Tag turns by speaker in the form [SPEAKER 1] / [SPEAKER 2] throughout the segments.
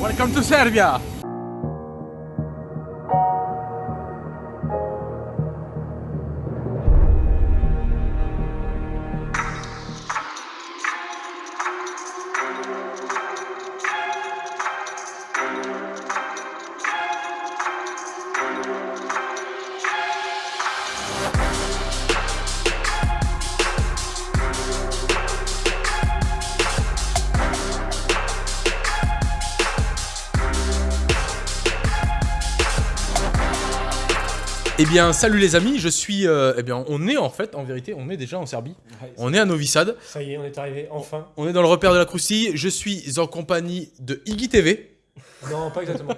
[SPEAKER 1] Welcome to Serbia! Bien, salut les amis, je suis. euh, eh bien, on est en fait, en vérité, on est déjà en Serbie. On est à Novi Sad.
[SPEAKER 2] Ça y est, on est arrivé, enfin.
[SPEAKER 1] On est dans le repère de la croustille. Je suis en compagnie de Iggy TV.
[SPEAKER 2] Non, pas exactement.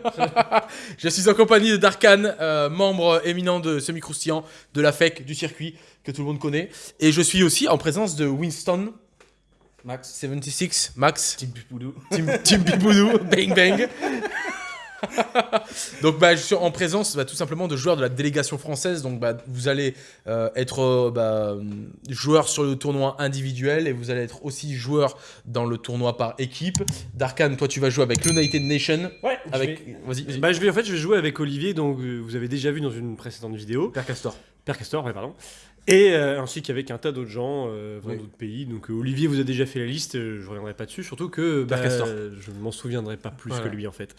[SPEAKER 1] Je suis en compagnie de Darkan, euh, membre éminent de Semi Croustillant, de la FEC, du circuit, que tout le monde connaît. Et je suis aussi en présence de Winston. Max. 76, Max.
[SPEAKER 3] Team Pipoudou.
[SPEAKER 1] Team, Team Pipoudou, bang bang. donc bah, je suis en présence bah, tout simplement de joueurs de la délégation française. Donc bah, vous allez euh, être euh, bah, joueur sur le tournoi individuel et vous allez être aussi joueur dans le tournoi par équipe. Darkan, toi tu vas jouer avec l'United Nation.
[SPEAKER 2] Ouais, je
[SPEAKER 1] Avec...
[SPEAKER 2] vais-
[SPEAKER 1] Vas-y, vas-y.
[SPEAKER 2] Bah, je vais, en fait, je vais jouer avec Olivier, donc euh, vous avez déjà vu dans une précédente vidéo.
[SPEAKER 1] Père Castor.
[SPEAKER 2] Père Castor, ouais, pardon. Et euh, ainsi qu'avec un tas d'autres gens euh, venant
[SPEAKER 1] Oui.
[SPEAKER 2] d'autres pays. Donc euh, Olivier vous a déjà fait la liste, euh, je reviendrai pas dessus, surtout que bah, je ne m'en souviendrai pas plus
[SPEAKER 1] Voilà.
[SPEAKER 2] que lui en fait.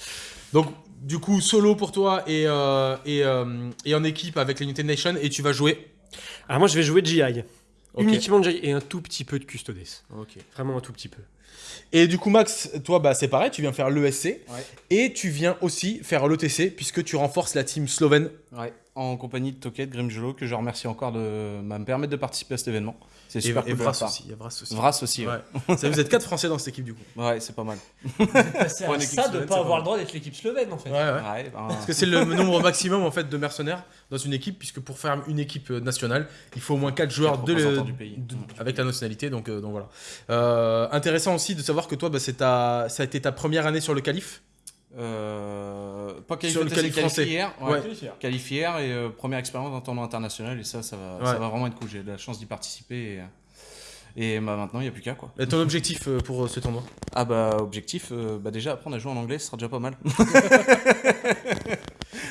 [SPEAKER 1] Donc du coup solo pour toi et, euh, et, euh, et en équipe avec l'United Nation et tu vas jouer.
[SPEAKER 2] Alors moi je vais jouer GI.
[SPEAKER 1] Ok.
[SPEAKER 2] Uniquement GI et un tout petit peu de Custodes.
[SPEAKER 1] Ok.
[SPEAKER 2] Vraiment un tout petit peu.
[SPEAKER 1] Et du coup, Max, toi, bah, c'est pareil, tu viens faire l'ESC
[SPEAKER 3] Ouais.
[SPEAKER 1] et tu viens aussi faire l'ETC puisque tu renforces la team slovène.
[SPEAKER 3] Ouais, en compagnie de Toket Grimjolo, que je remercie encore de me permettre de participer à cet événement. C'est
[SPEAKER 1] Et,
[SPEAKER 3] super
[SPEAKER 1] et
[SPEAKER 3] cool
[SPEAKER 1] Vras
[SPEAKER 3] part.
[SPEAKER 1] aussi. il y a Vras aussi.
[SPEAKER 3] Vras aussi, ouais.
[SPEAKER 1] Ouais. Ça, vous êtes quatre Français dans cette équipe du coup.
[SPEAKER 3] Ouais, c'est pas mal.
[SPEAKER 4] À
[SPEAKER 3] équipe
[SPEAKER 4] ça de
[SPEAKER 3] slovène,
[SPEAKER 4] pas avoir le droit d'être l'équipe slovène en fait.
[SPEAKER 1] Ouais, ouais.
[SPEAKER 3] Ouais, ben,
[SPEAKER 1] Parce que c'est le nombre maximum en fait de mercenaires dans une équipe puisque pour faire une équipe euh, nationale, il faut au moins 4 joueurs
[SPEAKER 3] Quatre
[SPEAKER 1] de,
[SPEAKER 3] représentants du pays.
[SPEAKER 1] de-
[SPEAKER 3] Mm.
[SPEAKER 1] avec la nationalité. Donc, euh, donc voilà. Euh, intéressant aussi de savoir que toi, bah, c'est ta, ça a été ta première année sur le qualif.
[SPEAKER 3] Euh, pas
[SPEAKER 1] Sur le
[SPEAKER 3] qualifié,
[SPEAKER 1] français.
[SPEAKER 3] qualifié hier.
[SPEAKER 1] Ouais.
[SPEAKER 3] Ouais. Qualifié hier et euh, première expérience dans tournoi international. Et ça, ça va, ça
[SPEAKER 1] Ouais.
[SPEAKER 3] va vraiment être cool. J'ai de la chance d'y participer. Et, et bah, maintenant, il n'y a plus qu'à quoi.
[SPEAKER 1] Et ton objectif euh, pour euh, ce tournoi?
[SPEAKER 3] Ah bah, objectif, euh, bah, déjà apprendre à jouer en anglais, ce sera déjà pas mal.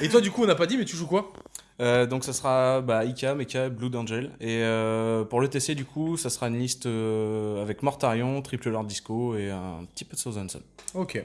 [SPEAKER 1] Et toi, du coup, on n'a pas dit, mais tu joues quoi?
[SPEAKER 3] Euh, donc ça sera bah, Ika, Mecha, Blood Angel. Et euh, pour le TC du coup, ça sera une liste euh, avec Mortarion, Triple Lord Disco et un petit peu de Southampton.
[SPEAKER 1] Ok.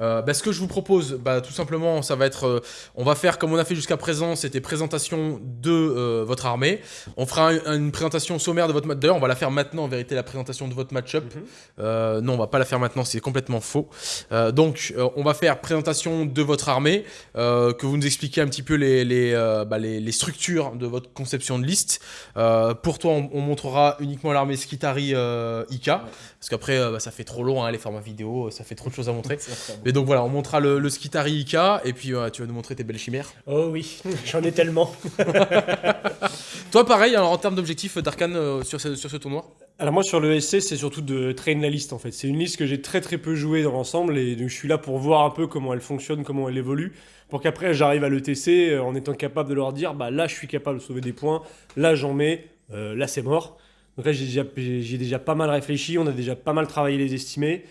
[SPEAKER 1] Euh, bah, ce que je vous propose, bah, tout simplement, ça va être, euh, on va faire comme on a fait jusqu'à présent, c'était présentation de euh, votre armée. On fera un- une présentation sommaire de votre match. D'ailleurs, on va la faire maintenant, en vérité, la présentation de votre match-up.
[SPEAKER 2] Mhm.
[SPEAKER 1] Euh, non, on va pas la faire maintenant, c'est complètement faux. Euh, donc, euh, on va faire présentation de votre armée, euh, que vous nous expliquez un petit peu les, les, euh, bah, les, les structures de votre conception de liste. Euh, pour toi, on, on montrera uniquement l'armée Skitari euh, Ika, parce qu'après, euh, bah, ça fait trop long, hein, les formats vidéo, ça fait trop de choses à montrer. Mais donc voilà, on montrera le, le Skitari Ika, et puis euh, tu vas nous montrer tes belles chimères.
[SPEAKER 2] Oh oui, j'en ai tellement.
[SPEAKER 1] Toi, pareil, alors, en termes d'objectifs, Darkan, euh, sur, ce, sur ce tournoi?
[SPEAKER 2] Alors moi sur le SC c'est surtout de traîner la liste en fait. C'est une liste que j'ai très très peu joué dans l'ensemble et donc je suis là pour voir un peu comment elle fonctionne, comment elle évolue, pour qu'après j'arrive à l'ETC euh, en étant capable de leur dire bah là je suis capable de sauver des points, là j'en mets, euh, là c'est mort. Donc là j'ai déjà, déjà pas mal réfléchi, on a déjà pas mal travaillé les estimés.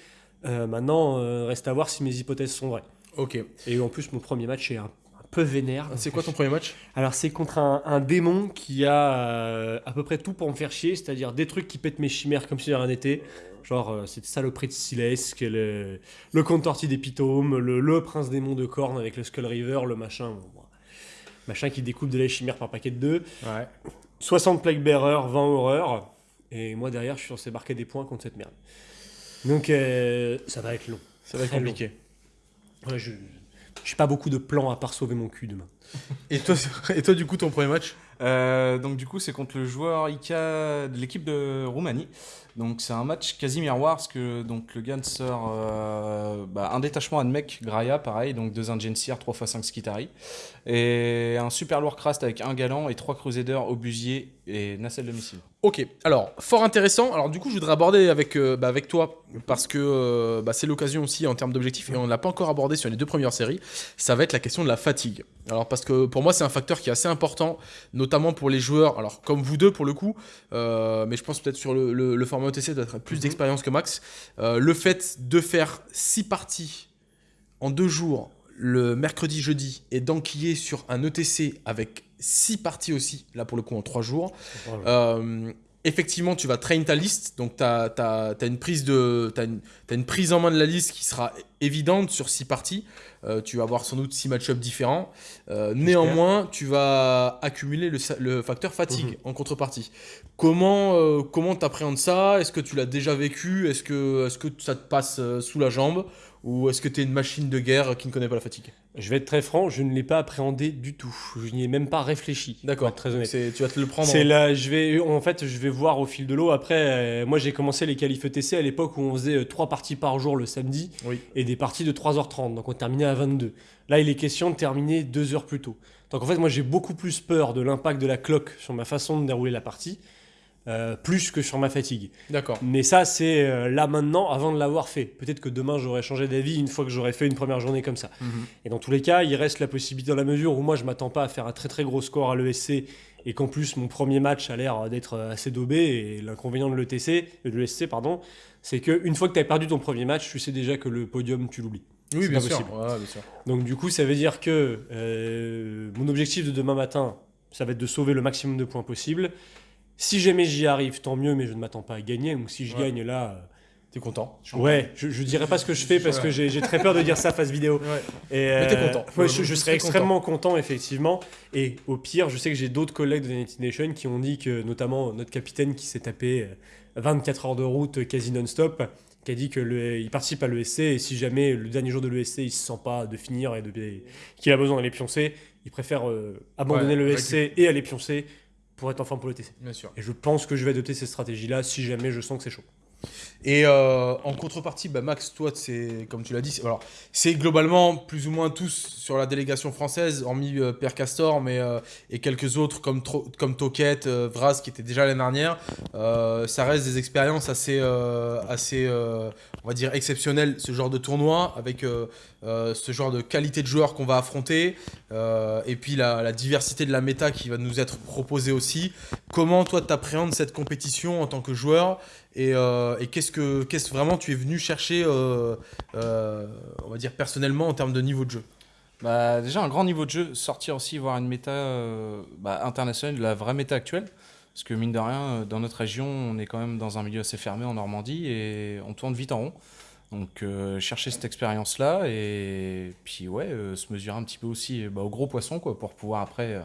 [SPEAKER 2] Euh, maintenant euh, reste à voir si mes hypothèses sont vraies.
[SPEAKER 1] Ok.
[SPEAKER 2] Et en plus mon premier match est un, un peu vénère.
[SPEAKER 1] C'est quoi ton premier match
[SPEAKER 2] Alors c'est contre un, un démon qui a euh, à peu près tout pour me faire chier, c'est-à-dire des trucs qui pètent mes chimères comme si de rien n'était. Genre euh, cette saloperie de Silesque, le, le contorti d'Épitome, le, le prince démon de corne avec le Skull River, le machin. bon, machin qui découpe de la chimère par paquet de deux.
[SPEAKER 1] Ouais.
[SPEAKER 2] 60 Plague Bearer, 20 Horreur. Et moi derrière je suis censé marquer des points contre cette merde. Donc euh, ça va être long.
[SPEAKER 1] Ça va être compliqué.
[SPEAKER 2] Ouais, je j'ai pas beaucoup de plans à part sauver mon cul demain.
[SPEAKER 1] Et toi, et toi, du coup, ton premier match
[SPEAKER 3] Euh, donc du coup c'est contre le joueur Ika de l'équipe de Roumanie. Donc c'est un match quasi miroir parce que donc le Gan sort euh, bah, un détachement Admech Graia pareil donc deux Ingencier 3x5 Skitari et un super lourd crast avec un galant et trois Crusaders obusier et nacelle de missile.
[SPEAKER 1] Ok, alors fort intéressant. Alors du coup, je voudrais aborder avec, euh, bah, avec toi parce que euh, bah, c'est l'occasion aussi en termes d'objectifs et on ne l'a pas encore abordé sur les deux premières séries. Ça va être la question de la fatigue. Alors parce que pour moi, c'est un facteur qui est assez important, notamment pour les joueurs. Alors comme vous deux pour le coup, euh, mais je pense peut-être sur le, le- le format OTC d'être plus d'expérience que Max. Euh, le fait de faire six parties en deux jours, le mercredi, jeudi, et d'enquiller sur un ETC avec six parties aussi, là pour le coup en trois jours, effectivement, tu vas train ta liste, donc tu as, une prise de, t'as une, une prise en main de la liste qui sera évidente sur six parties. Euh, tu vas avoir sans doute six match-ups différents. Euh, néanmoins, tu vas accumuler le, le facteur fatigue
[SPEAKER 2] Mhm.
[SPEAKER 1] en contrepartie. Comment euh, comment t'appréhendes ça? Est-ce que tu l'as déjà vécu? Est-ce que, est que ça te passe euh, sous la jambe? Ou est-ce que tu es une machine de guerre qui ne connaît pas la fatigue
[SPEAKER 2] Je vais être très franc, je ne l'ai pas appréhendé du tout. Je n'y ai même pas réfléchi.
[SPEAKER 1] D'accord,
[SPEAKER 2] très honnête.
[SPEAKER 1] Tu vas te le prendre.
[SPEAKER 2] C'est
[SPEAKER 1] en-
[SPEAKER 2] là, je vais, en fait, je vais voir au fil de l'eau. Après, euh, moi, j'ai commencé les qualifs ETC à l'époque où on faisait euh, trois parties par jour le samedi
[SPEAKER 1] Oui.
[SPEAKER 2] et des parties de 3h30. Donc, on terminait à 22. Là, il est question de terminer deux heures plus tôt. Donc, en fait, moi, j'ai beaucoup plus peur de l'impact de la cloque sur ma façon de dérouler la partie, euh, plus que sur ma fatigue.
[SPEAKER 1] D'accord.
[SPEAKER 2] Mais ça, c'est euh, là maintenant, avant de l'avoir fait. Peut-être que demain, j'aurais changé d'avis une fois que j'aurais fait une première journée comme ça.
[SPEAKER 1] Mhm.
[SPEAKER 2] Et dans tous les cas, il reste la possibilité dans la mesure où moi je m'attends pas à faire un très très gros score à l'ESC et qu'en plus mon premier match a l'air d'être assez daubé et l'inconvénient de l'ETC, de l'ESC pardon, c'est que une fois que tu as perdu ton premier match, tu sais déjà que le podium tu l'oublies.
[SPEAKER 1] Oui, bien sûr.
[SPEAKER 2] possible.
[SPEAKER 1] Ouais, bien sûr.
[SPEAKER 2] Donc du coup, ça veut dire que euh, mon objectif de demain matin, ça va être de sauver le maximum de points possible. Si jamais j'y arrive, tant mieux, mais je ne m'attends pas à gagner. Donc si je
[SPEAKER 1] Ouais.
[SPEAKER 2] gagne là,
[SPEAKER 1] T'es content
[SPEAKER 2] euh, ouais, je, je dirai pas ce que je fais parce que j'ai très peur de dire ça face vidéo.
[SPEAKER 1] Ouais.
[SPEAKER 2] Et
[SPEAKER 1] Mais t'es
[SPEAKER 2] euh,
[SPEAKER 1] content.
[SPEAKER 2] ouais, je,
[SPEAKER 1] je
[SPEAKER 2] je
[SPEAKER 1] serais
[SPEAKER 2] extrêmement content. effectivement. Et au pire, je sais que j'ai d'autres collègues de United Nation qui ont dit que, notamment notre capitaine qui s'est tapé euh, 24 heures de route quasi non-stop, qui a dit que le- il participe à l'ESC et si jamais le dernier jour de l'ESC il se sent pas de finir et qu'il a besoin d'aller pioncer, il préfère euh, abandonner
[SPEAKER 1] Ouais,
[SPEAKER 2] l'ESC et aller pioncer pour être en forme pour le TC.
[SPEAKER 1] Bien sûr.
[SPEAKER 2] Et je pense que je vais adopter cette stratégie-là si jamais je sens que c'est chaud.
[SPEAKER 1] Et euh, en contrepartie, bah, Max, toi, comme tu l'as dit, c'est- globalement plus ou moins tous sur la délégation française, hormis euh, Castor, mais euh, et quelques autres comme comme Toquette, euh, Vraz qui était déjà l'année dernière. Ça reste des expériences assez assez on va dire exceptionnelles ce genre de tournoi avec ce genre de qualité de joueurs qu'on va affronter et puis la, la diversité de la méta qui va nous être proposée aussi. Comment toi t'appréhendes cette compétition en tant que joueur et, euh, et qu'est-ce que qu'est-ce vraiment tu es venu chercher, euh, euh, on va dire personnellement en termes de niveau de jeu?
[SPEAKER 3] Bah, déjà un grand niveau de jeu, sortir aussi voir une méta bah, internationale, la vraie méta actuelle. Parce que mine de rien, dans notre région, on est quand même dans un milieu assez fermé en Normandie et on tourne vite en rond. Donc chercher cette expérience-là et puis ouais, se mesurer un petit peu aussi bah, au gros poisson quoi, pour pouvoir après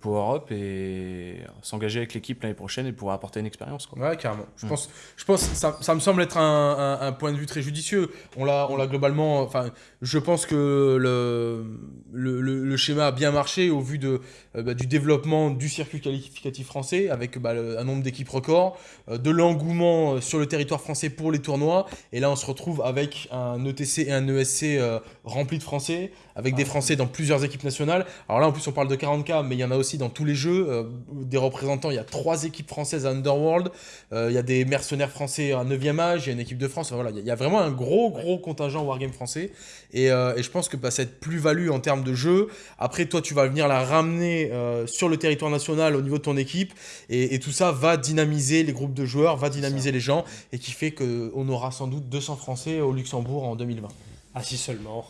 [SPEAKER 3] Power Up et s'engager avec l'équipe l'année prochaine et pouvoir apporter une expérience. Quoi.
[SPEAKER 1] Ouais, carrément. Je
[SPEAKER 3] Mm.
[SPEAKER 1] pense, je pense ça, ça me semble être un, un- un point de vue très judicieux. On l'a, on l'a globalement. Enfin, je pense que le, le, le- le schéma a bien marché au vu de, euh, bah, du développement du circuit qualificatif français avec bah, le- un nombre d'équipes record, euh, de l'engouement euh, sur le territoire français pour les tournois. Et là, on se retrouve avec un ETC et un ESC euh, rempli de Français, avec des Français dans plusieurs équipes nationales. Alors là, en plus, on parle de 40K, mais il y en a aussi dans tous les jeux. euh, des représentants, il y a trois équipes françaises à Underworld. Euh, Il y a des mercenaires français à 9e âge, il y a une équipe de France. Enfin, voilà, il y a- vraiment un gros, gros contingent Wargame français. Et, euh, et je pense que bah, cette plus-value en termes de jeu, après, toi, tu vas venir la ramener sur le territoire national au niveau de ton équipe. Et, et tout ça va dynamiser les groupes de joueurs, va dynamiser les gens. Et qui fait qu'on aura sans doute 200 Français au Luxembourg en 2020.
[SPEAKER 2] Ah si seulement.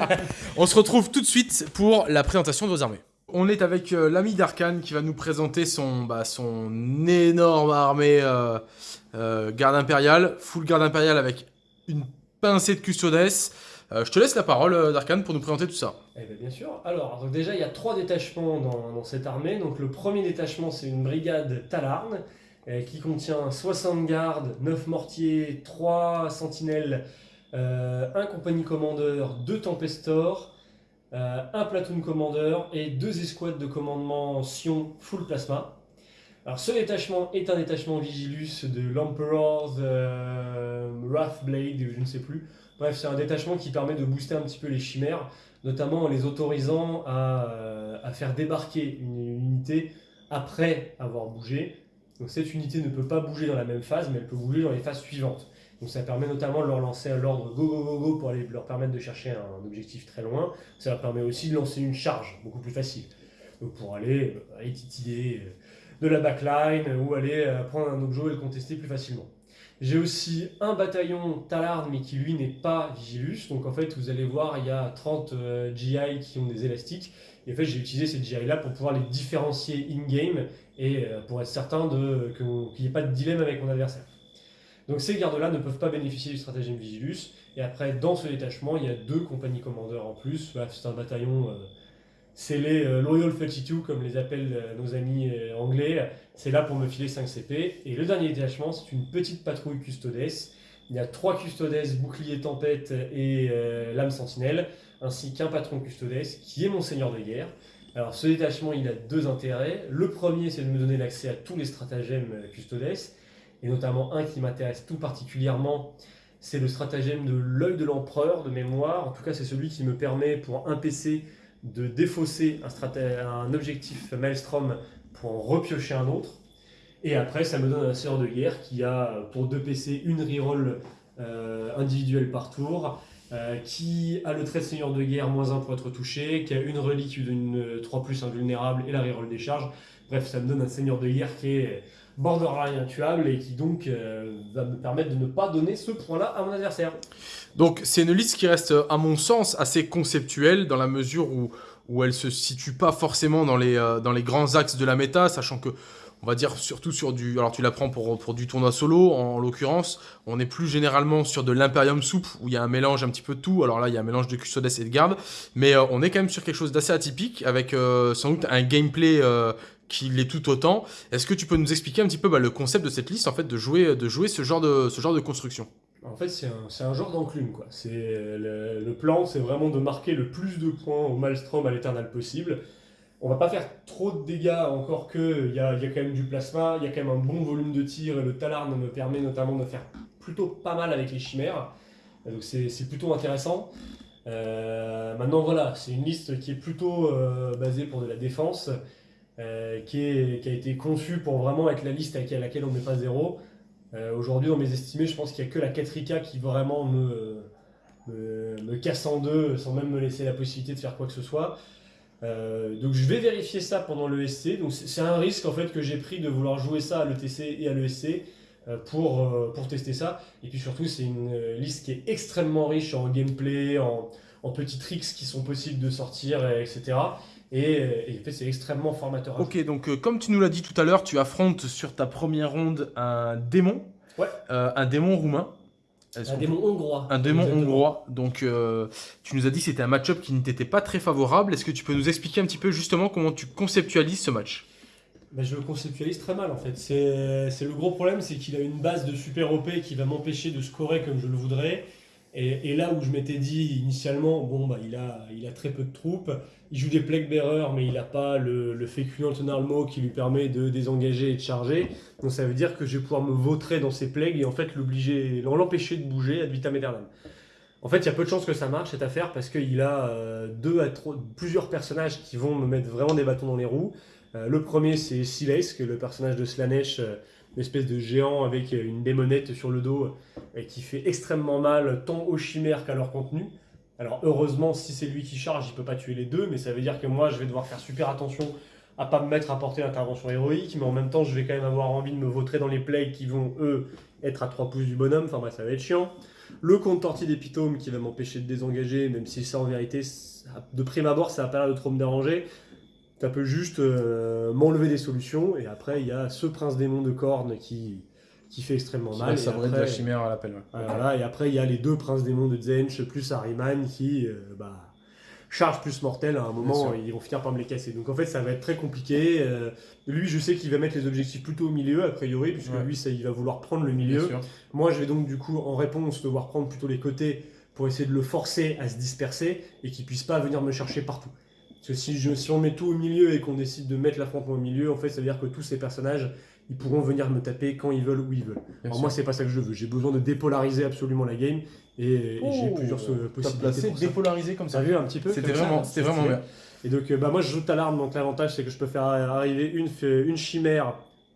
[SPEAKER 1] On se retrouve tout de suite pour la présentation de vos armées. On est avec euh, l'ami d'Arkane qui va nous présenter son, bah, son énorme armée euh, euh, garde impériale, full garde impériale avec une pincée de custodes. Euh, je te laisse la parole, euh, Darkane, pour nous présenter tout ça.
[SPEAKER 2] Eh bien, bien sûr. Alors, donc déjà, il y a trois détachements dans, dans cette armée. Donc, le premier détachement, c'est une brigade Talarn, euh, qui contient 60 gardes, 9 mortiers, 3 sentinelles, euh, un compagnie commandeur, 2 tempestors, euh, un platoon commandeur et deux escouades de commandement Sion full plasma. Alors, ce détachement est un détachement Vigilus de l'Emperor's euh, Wrathblade, je ne sais plus. Bref, c'est un détachement qui permet de booster un petit peu les chimères notamment en les autorisant à, euh, à faire débarquer une, une unité après avoir bougé. Donc cette unité ne peut pas bouger dans la même phase, mais elle peut bouger dans les phases suivantes. Donc ça permet notamment de leur lancer l'ordre go go go go pour aller leur permettre de chercher un objectif très loin. Ça leur permet aussi de lancer une charge beaucoup plus facile. Pour aller, euh, aller euh, de la backline ou aller euh, prendre un objet et le contester plus facilement. J'ai aussi un bataillon Talard, mais qui lui n'est pas Vigilus. Donc en fait, vous allez voir, il y a 30 euh, GI qui ont des élastiques. Et en fait, j'ai utilisé ces GI là pour pouvoir les différencier in-game et pour être certain qu'il n'y ait pas de dilemme avec mon adversaire. Donc ces gardes-là ne peuvent pas bénéficier du stratagème Vigilus. Et après, dans ce détachement, il y a deux compagnies commandeurs en plus. Bref, c'est un bataillon euh, scellé euh, Loyal 32, comme les appellent euh, nos amis euh, anglais. C'est là pour me filer 5 CP. Et le dernier détachement, c'est une petite patrouille custodes. Il y a trois custodes, bouclier tempête et euh, lame sentinelle, ainsi qu'un patron custodes qui est mon seigneur de guerre. Alors ce détachement, il a deux intérêts. Le premier, c'est de me donner l'accès à tous les stratagèmes custodes, et notamment un qui m'intéresse tout particulièrement, c'est le stratagème de l'œil de l'empereur de mémoire. En tout cas, c'est celui qui me permet pour un PC de défausser un, objectif Maelstrom pour en repiocher un autre. Et après, ça me donne un seigneur de guerre qui a pour deux PC une reroll euh, individuelle par tour, euh, qui a le trait de seigneur de guerre moins 1 pour être touché, qui a une relique qui lui donne une 3 plus invulnérable et la reroll des charges. Bref, ça me donne un seigneur de guerre qui est borderline intuable et qui donc euh, va me permettre de ne pas donner ce point-là à mon adversaire.
[SPEAKER 1] Donc c'est une liste qui reste, à mon sens, assez conceptuelle dans la mesure où, où elle se situe pas forcément dans les, euh, dans les grands axes de la méta, sachant que, on va dire surtout sur du... Alors tu la prends pour, pour du tournoi solo, en, l'occurrence, on est plus généralement sur de l'imperium soupe, où il y a un mélange un petit peu de tout, alors là il y a un mélange de custodes et de garde, mais euh, on est quand même sur quelque chose d'assez atypique, avec euh, sans doute un gameplay... euh, qui l'est tout autant. Est-ce que tu peux nous expliquer un petit peu bah, le concept de cette liste, en fait, de jouer, de jouer ce, genre de, ce genre de construction?
[SPEAKER 2] En fait, c'est un, un genre d'enclume. C'est le, le plan, c'est vraiment de marquer le plus de points au Maelstrom à l'éternel possible. On va pas faire trop de dégâts, encore que il y a, quand même du plasma, il y a quand même un bon volume de tir, et le Talarn me permet notamment de faire plutôt pas mal avec les chimères. Donc c'est plutôt intéressant. Euh, maintenant voilà, c'est une liste qui est plutôt euh, basée pour de la défense, euh, qui, a été conçue pour vraiment être la liste à laquelle- on met pas zéro. Euh, Aujourd'hui, dans mes estimés, je pense qu'il n'y a que la 4 qui vraiment me, me, me casse en deux sans même me laisser la possibilité de faire quoi que ce soit. Euh, donc je vais vérifier ça pendant le SC. Donc c'est un risque en fait que j'ai pris de vouloir jouer ça à l'ETC et à l'ESC euh, pour, euh, pour tester ça. Et puis surtout, c'est une liste qui est extrêmement riche en gameplay, en, en petits tricks qui sont possibles de sortir, et etc. Et, et en fait, c'est extrêmement formateur.
[SPEAKER 1] Ok, donc comme tu nous l'as dit tout à l'heure, tu affrontes sur ta première ronde un démon.
[SPEAKER 2] Ouais.
[SPEAKER 1] Un démon roumain.
[SPEAKER 2] Un démon hongrois.
[SPEAKER 1] Un démon
[SPEAKER 2] Exactement.
[SPEAKER 1] hongrois. Donc, euh, tu nous as dit que c'était un match-up qui ne t'était pas très favorable. Est-ce que tu peux nous expliquer un petit peu justement comment tu conceptualises ce match?
[SPEAKER 2] Bah, je le conceptualise très mal en fait. C'est c'est le gros problème, c'est qu'il a une base de super OP qui va m'empêcher de scorer comme je le voudrais. Et, là où je m'étais dit initialement, bon bah il a, il a très peu de troupes, il joue des Plague Bearers mais il n'a pas le, le féculent Tonarmo qui lui permet de désengager et de charger. Donc ça veut dire que je vais pouvoir me vautrer dans ses plagues et en fait l'obliger, l'empêcher de bouger ad vitam aeternam. En fait, il y a peu de chances que ça marche cette affaire parce qu'il a euh, deux à trois, plusieurs personnages qui vont me mettre vraiment des bâtons dans les roues. Euh, le premier, c'est Silex, qui est le personnage de Slanesh, euh, une espèce de géant avec une démonette sur le dos qui fait extrêmement mal tant aux chimères qu'à leur contenu. Alors heureusement, si c'est lui qui charge, il peut pas tuer les deux, mais ça veut dire que moi, je vais devoir faire super attention à pas me mettre à porter l'intervention héroïque, mais en même temps, je vais quand même avoir envie de me vautrer dans les plays qui vont, eux, être à 3 pouces du bonhomme, enfin bref, ça va être chiant. Le compte torti d'épitome qui va m'empêcher de désengager, même si ça en vérité, de prime abord, ça n'a pas l'air de trop me déranger. Ça peut juste euh, m'enlever des solutions. Et après, il y a ce prince démon de corne qui, qui fait extrêmement mal. Et après,
[SPEAKER 1] chimère à l'appel.
[SPEAKER 2] voilà, et après, il y a les deux princes démons de Zench plus Ahriman qui euh, bah, chargent plus mortel. À un moment,
[SPEAKER 1] sûr.
[SPEAKER 2] ils vont finir par me les casser. Donc en fait, ça va être très compliqué. Euh, lui, je sais qu'il va mettre les objectifs plutôt au milieu, a priori, puisque
[SPEAKER 1] Ouais.
[SPEAKER 2] lui, ça, il va vouloir prendre le milieu. Moi, je vais donc du coup, en réponse, devoir prendre plutôt les côtés pour essayer de le forcer à se disperser et qu'il puisse pas venir me chercher partout. Parce que si, je, si on met tout au milieu et qu'on décide de mettre l'affrontement au milieu, en fait, ça veut dire que tous ces personnages, ils pourront venir me taper quand ils veulent, où ils veulent. Alors moi, c'est pas ça que je veux. J'ai besoin de dépolariser absolument la game et, et j'ai plusieurs euh, possibilités. pour ça.
[SPEAKER 1] dépolarisé comme
[SPEAKER 2] Ça a vu un petit peu
[SPEAKER 1] C'était vraiment, c'était
[SPEAKER 2] c'est
[SPEAKER 1] vraiment bien.
[SPEAKER 2] Et donc, euh, bah, moi, je joue Talarn, donc l'avantage, c'est que je peux faire arriver une, une chimère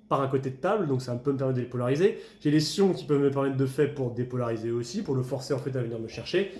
[SPEAKER 2] par un côté de table, donc ça peut me permettre de dépolariser. J'ai les sions qui peuvent me permettre de fait pour dépolariser aussi, pour le forcer en fait à venir me chercher.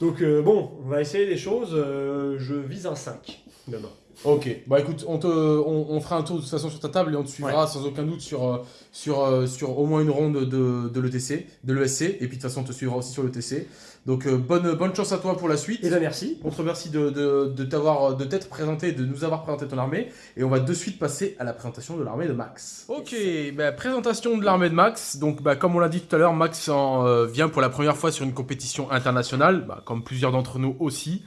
[SPEAKER 2] Donc, euh, bon, on va essayer des choses. Euh, je vise un 5. Non, non.
[SPEAKER 1] Ok, bah écoute, on, te, on, on fera un tour de toute façon sur ta table et on te suivra sans aucun doute sur, euh, sur, euh, sur au moins une ronde de, de l'ETC, de l'ESC, et puis de toute façon on te suivra aussi sur l'ETC. Donc euh, bonne, bonne chance à toi pour la suite.
[SPEAKER 2] Et ben merci.
[SPEAKER 1] On te remercie de, de, de t'avoir de t'être présenté, de nous avoir présenté ton armée, et on va de suite passer à la présentation de l'armée de Max. Ok, bah, présentation de l'armée de Max. Donc bah, comme on l'a dit tout à l'heure, Max en, euh, vient pour la première fois sur une compétition internationale, bah, comme plusieurs d'entre nous aussi.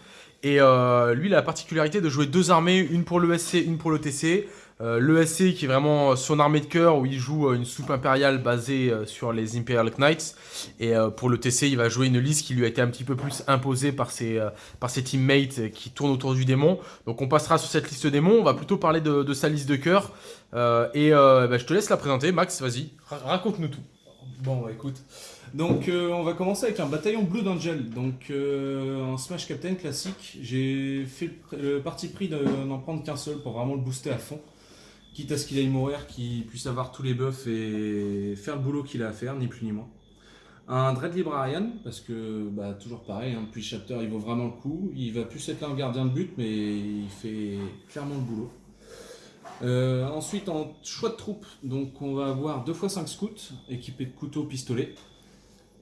[SPEAKER 1] Et euh, lui, il a la particularité de jouer deux armées, une pour l'ESC, une pour l'ETC. Euh, L'ESC qui est vraiment son armée de cœur où il joue euh, une soupe impériale basée sur les Imperial Knights. Et euh, pour le TC, il va jouer une liste qui lui a été un petit peu plus imposée par ses, euh, par ses teammates qui tournent autour du démon. Donc on passera sur cette liste démon. On va plutôt parler de, de sa liste de cœur. Euh, et euh, bah, je te laisse la présenter. Max, vas-y, ra- raconte-nous tout.
[SPEAKER 3] Bon, bah écoute. Donc, euh, on va commencer avec un bataillon Blood Angel. Donc, euh, un Smash Captain classique. J'ai fait le, parti pris de n'en prendre qu'un seul pour vraiment le booster à fond. Quitte à ce qu'il aille mourir, qu'il puisse avoir tous les buffs et faire le boulot qu'il a à faire, ni plus ni moins. Un Dread Librarian, parce que, bah, toujours pareil, hein, depuis Chapter, il vaut vraiment le coup. Il va plus être là en gardien de but, mais il fait clairement le boulot. Euh, ensuite, en choix de troupes, donc on va avoir 2 x 5 scouts équipés de couteaux, pistolets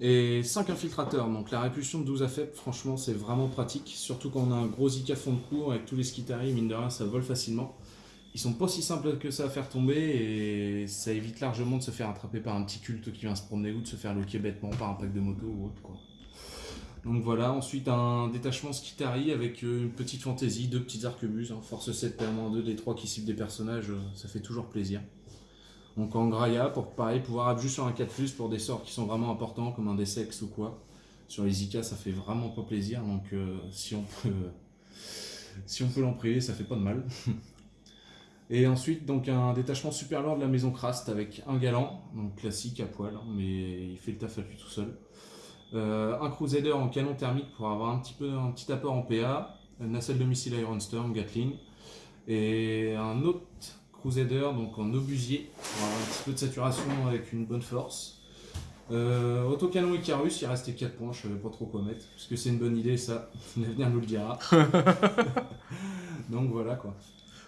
[SPEAKER 3] et 5 infiltrateurs. Donc la répulsion de 12 à faible, franchement, c'est vraiment pratique. Surtout quand on a un gros Zika fond de cours avec tous les skitaris, mine de rien, ça vole facilement. Ils sont pas si simples que ça à faire tomber et ça évite largement de se faire attraper par un petit culte qui vient se promener ou de se faire loquer bêtement par un pack de moto ou autre quoi. Donc voilà, ensuite un détachement Skitari avec euh, une petite fantaisie, deux petites arquebuses, hein, force 7 PA-2 des 3 qui ciblent des personnages, euh, ça fait toujours plaisir. Donc en Graia, pour pareil, pouvoir appuyer sur un 4+, pour des sorts qui sont vraiment importants, comme un D-Sex ou quoi. Sur les IK, ça fait vraiment pas plaisir, donc euh, si on peut, si peut l'en priver, ça fait pas de mal. Et ensuite, donc un détachement super lourd de la maison Krast avec un galant, donc classique à poil, hein, mais il fait le taf à lui tout seul. Euh, un Crusader en canon thermique pour avoir un petit peu un petit apport en PA, une nacelle de missile Iron Storm, Gatling, et un autre Crusader donc en obusier pour avoir un petit peu de saturation avec une bonne force. Euh, autocanon Icarus, il restait 4 points, je savais pas trop quoi mettre, parce que c'est une bonne idée ça, l'avenir nous le dira. donc voilà quoi.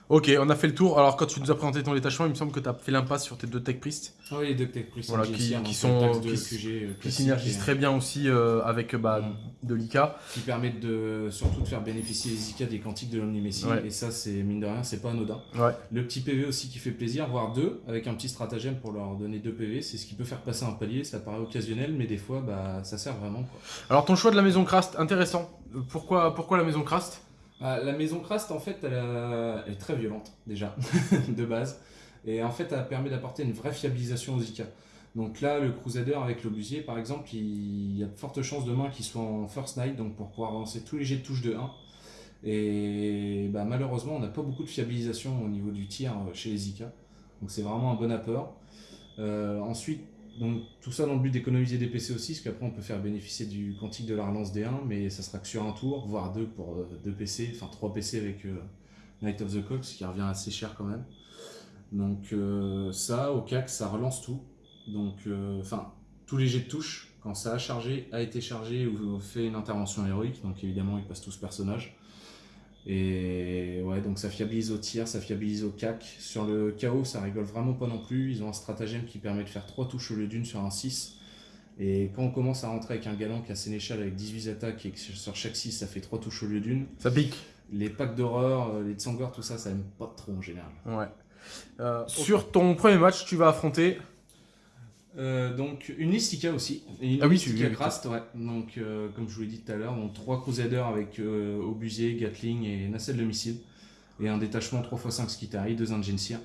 [SPEAKER 1] Ok, on a fait le tour. Alors quand tu nous as présenté ton détachement, il me semble que tu as fait l'impasse sur tes deux tech priests.
[SPEAKER 3] Oui, les deux Tech
[SPEAKER 1] Voilà, qui- qui sont- qui-
[SPEAKER 3] qui,
[SPEAKER 1] qui synergisent très bien aussi euh, avec bah,
[SPEAKER 3] Mm.
[SPEAKER 1] de l'IK.
[SPEAKER 3] qui permettent de surtout de faire bénéficier les IK des quantiques de l'Omnimessie
[SPEAKER 1] Ouais.
[SPEAKER 3] et ça c'est mine de rien c'est pas anodin.
[SPEAKER 1] Ouais.
[SPEAKER 3] Le petit PV aussi qui fait plaisir, voire deux, avec un petit stratagème pour leur donner deux PV, c'est ce qui peut faire passer un palier, ça paraît occasionnel mais des fois bah ça sert vraiment quoi.
[SPEAKER 1] Alors ton choix de la maison Krast, intéressant. Euh, Pourquoi, pourquoi la maison Krast
[SPEAKER 3] Ah, la maison Krast en fait elle, est très violente déjà de base et en fait elle permet d'apporter une vraie fiabilisation aux IK. Donc là le Crusader avec l'obusier par exemple il y a de fortes chances demain qu'il soit en first night donc pour pouvoir avancer tous les jets de touche de 1 et bah, malheureusement on n'a pas beaucoup de fiabilisation au niveau du tir euh, chez les IK donc c'est vraiment un bon apport. Euh, ensuite donc tout ça dans le but d'économiser des PC aussi, parce qu'après on peut faire bénéficier du quantique de la relance D1, mais ça sera que sur un tour, voire deux pour euh, deux PC, enfin trois PC avec euh, Night of the Cox, qui revient assez cher quand même. Donc euh, ça, au CAC, ça relance tout. Donc, euh, enfin, tous les jets de touche, quand ça a chargé, a été chargé ou fait une intervention héroïque, donc évidemment il passe tout ce personnage. Et ouais, donc ça fiabilise au tir, ça fiabilise au CAC. Sur le KO, ça rigole vraiment pas non plus. Ils ont un stratagème qui permet de faire 3 touches au lieu d'une sur un 6. Et quand on commence à rentrer avec un galant qui a Sénéchal avec 18 attaques et que sur chaque 6 ça fait 3 touches au lieu d'une,
[SPEAKER 1] Ça pique.
[SPEAKER 3] les packs d'horreur, euh, les Tsangor, tout ça, ça aime pas trop en général.
[SPEAKER 1] Ouais. Euh, Sur ton premier match, tu vas affronter.
[SPEAKER 3] Euh, donc une liste IK aussi. Et une
[SPEAKER 1] Ah oui,
[SPEAKER 3] Krast, ouais. Donc euh, comme je vous l'ai dit tout à l'heure, donc 3 Crusaders avec euh, obusier, Gatling et nacelle de missile. Et un détachement 3x5 Skitari, 2 Ingencir.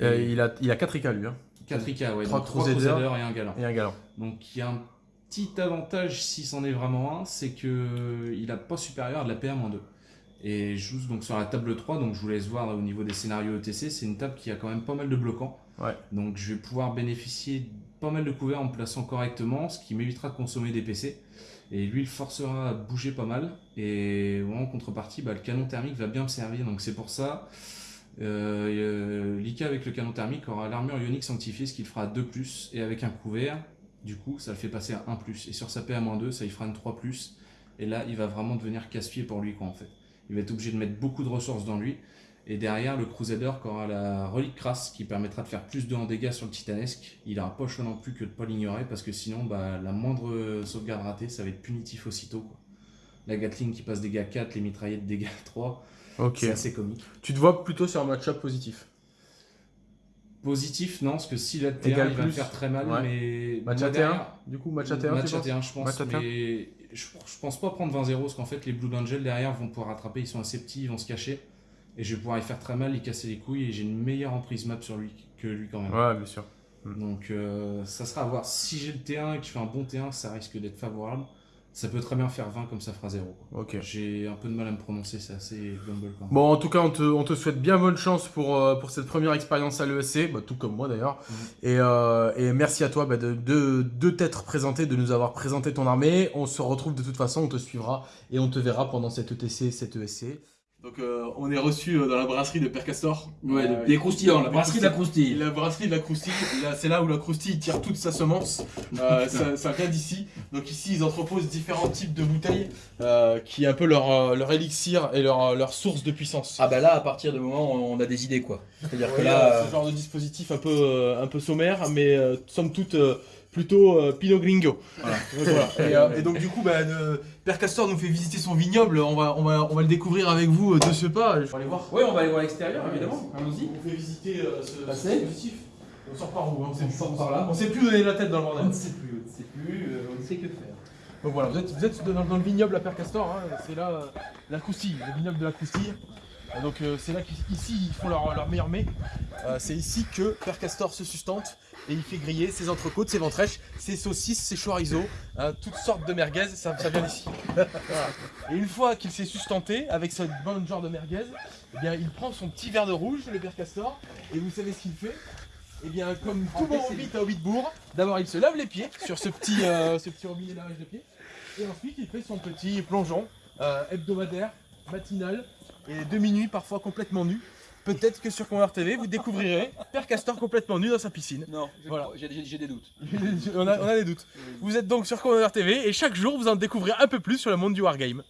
[SPEAKER 1] Euh, il, a, il a 4 IK lui. Hein,
[SPEAKER 3] 4 IK, ouais.
[SPEAKER 1] trois
[SPEAKER 3] donc trois
[SPEAKER 1] Crusaders.
[SPEAKER 3] Crusaders et un galant.
[SPEAKER 1] et un galant.
[SPEAKER 3] Donc il y a un petit avantage, si c'en est vraiment un, c'est que il a pas supérieur à de la PA-2. Et je joue donc sur la table 3, donc je vous laisse voir au niveau des scénarios ETC, c'est une table qui a quand même pas mal de bloquants. Donc je vais pouvoir bénéficier pas mal de couverts en me plaçant correctement, ce qui m'évitera de consommer des PC. Et lui, il forcera à bouger pas mal. Et en contrepartie, bah, le canon thermique va bien me servir. Donc c'est pour ça, euh, euh, avec le canon thermique aura l'armure ionique sanctifiée, ce qui le fera 2 +, et avec un couvert, du coup, ça le fait passer à 1 +. Et sur sa PA-2, ça il fera une 3 +. Et là, il va vraiment devenir casse-pied pour lui, quoi, en fait. il va être obligé de mettre beaucoup de ressources dans lui. Et derrière, le Crusader qui aura la relique crasse qui permettra de faire plus de en dégâts sur le titanesque. Il n'aura pas choix non plus que de pas l'ignorer parce que sinon, bah, la moindre sauvegarde ratée, ça va être punitif aussitôt. Quoi. La Gatling qui passe dégâts 4, les mitraillettes dégâts 3,
[SPEAKER 1] Ok.
[SPEAKER 3] c'est assez comique.
[SPEAKER 1] Tu te vois plutôt sur un match-up positif?
[SPEAKER 3] Positif, non, parce que si la T1,
[SPEAKER 1] Égal
[SPEAKER 3] il va
[SPEAKER 1] plus.
[SPEAKER 3] faire très mal,
[SPEAKER 1] Ouais.
[SPEAKER 3] mais.
[SPEAKER 1] Match à T1
[SPEAKER 3] derrière-
[SPEAKER 1] Du coup, match à T1,
[SPEAKER 3] Match à
[SPEAKER 1] penses?
[SPEAKER 3] T1, je pense,
[SPEAKER 1] Match à T1.
[SPEAKER 3] mais je, je pense pas prendre 20-0 parce qu'en fait, les Blue Angels derrière vont pouvoir rattraper, ils sont assez petits, ils vont se cacher. Et je vais pouvoir y faire très mal, y casser les couilles, et j'ai une meilleure emprise map sur lui que lui quand même.
[SPEAKER 1] Ouais, bien sûr.
[SPEAKER 3] Donc euh, ça sera à voir. Si j'ai le T1 et que je fais un bon T1, ça risque d'être favorable. Ça peut très bien faire 20 comme ça fera 0. quoi.
[SPEAKER 1] Ok.
[SPEAKER 3] J'ai un peu de mal à me prononcer, c'est assez quand même.
[SPEAKER 1] Bon, en tout cas, on te, on te souhaite bien bonne chance pour, euh, pour cette première expérience à l'ESC, bah, tout comme moi d'ailleurs.
[SPEAKER 3] Mhm.
[SPEAKER 1] Et, euh, et merci à toi bah, de, de, de t'être présenté, de nous avoir présenté ton armée. On se retrouve de toute façon, on te suivra et on te verra pendant cette ETC, cette ESC. Donc, euh, on est reçu dans la brasserie de Père Castor.
[SPEAKER 5] Ouais,
[SPEAKER 1] Euh,
[SPEAKER 5] des croustillants, la brasserie de la croustille.
[SPEAKER 1] La brasserie de la croustille, là, c'est là où la croustille tire toute sa semence. Euh, ça, ça vient d'ici. Donc ici, ils entreposent différents types de bouteilles, euh, qui est un peu leur, euh, leur élixir et leur, leur source de puissance.
[SPEAKER 5] Ah bah là, à partir du moment où on a des idées quoi. C'est-à-dire que là,
[SPEAKER 1] euh, ce genre de dispositif un peu, euh, un peu sommaire, mais euh, somme toute euh, plutôt euh, Pinot Gringo.
[SPEAKER 5] Voilà.
[SPEAKER 1] Voilà. Et, euh, et donc du coup, bah, euh, Père Castor nous fait visiter son vignoble. On va, on va, on va le découvrir avec vous euh, de ce pas. Je vais aller voir.
[SPEAKER 5] ouais, on va aller voir l'extérieur évidemment. Allons-y.
[SPEAKER 1] On fait visiter euh, ce, ce
[SPEAKER 5] Passez.
[SPEAKER 1] dispositif. On sort par où hein, on, sait
[SPEAKER 5] On
[SPEAKER 1] plus.
[SPEAKER 5] sort par là.
[SPEAKER 1] On sait plus donner la tête dans le bordel.
[SPEAKER 5] On ne sait plus, on ne sait plus, euh, on ne sait que faire.
[SPEAKER 1] Donc voilà, vous êtes, vous êtes dans, dans le vignoble à Père Castor, hein, c'est là euh, la croustille, le vignoble de la croustille. Donc euh, c'est là qu'ici ils font leur, leur meilleur mets. Euh, c'est ici que Père Castor se sustente et il fait griller ses entrecôtes, ses ventrèches, ses saucisses, ses chorizo, hein, toutes sortes de merguez, ça, ça vient d'ici. Et une fois qu'il s'est sustenté avec ce bon genre de merguez, eh bien il prend son petit verre de rouge, le Père Castor, et vous savez ce qu'il fait? Eh bien, comme tout bon hobbit à Hobbitbourg, d'abord il se lave les pieds sur ce petit, euh, ce petit robinet lavage de pieds. Et ensuite, il fait son petit plongeon euh, hebdomadaire, matinal, et de minuit, parfois complètement nu. Peut-être que sur Convert TV, vous découvrirez Père Castor complètement nu dans sa piscine.
[SPEAKER 5] Non,
[SPEAKER 1] Voilà.
[SPEAKER 5] j'ai des doutes.
[SPEAKER 1] on, a, on a des doutes. Vous êtes donc sur Convert TV et chaque jour, vous en découvrez un peu plus sur le monde du Wargame.